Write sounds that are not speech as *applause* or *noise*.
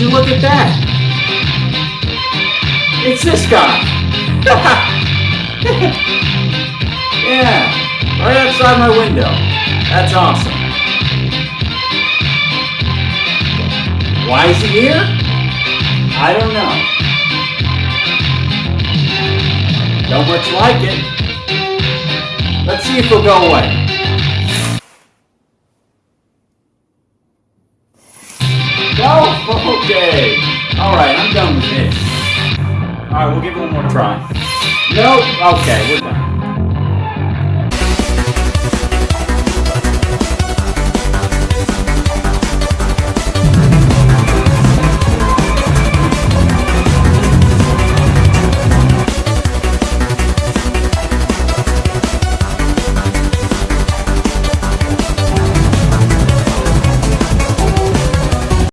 you look at that? It's this guy. *laughs* yeah, right outside my window. That's awesome. Why is he here? I don't know. Don't much like it. Let's see if he'll go away. Okay. Alright, I'm done with this. Alright, we'll give it one more try. Nope. Okay, we're done.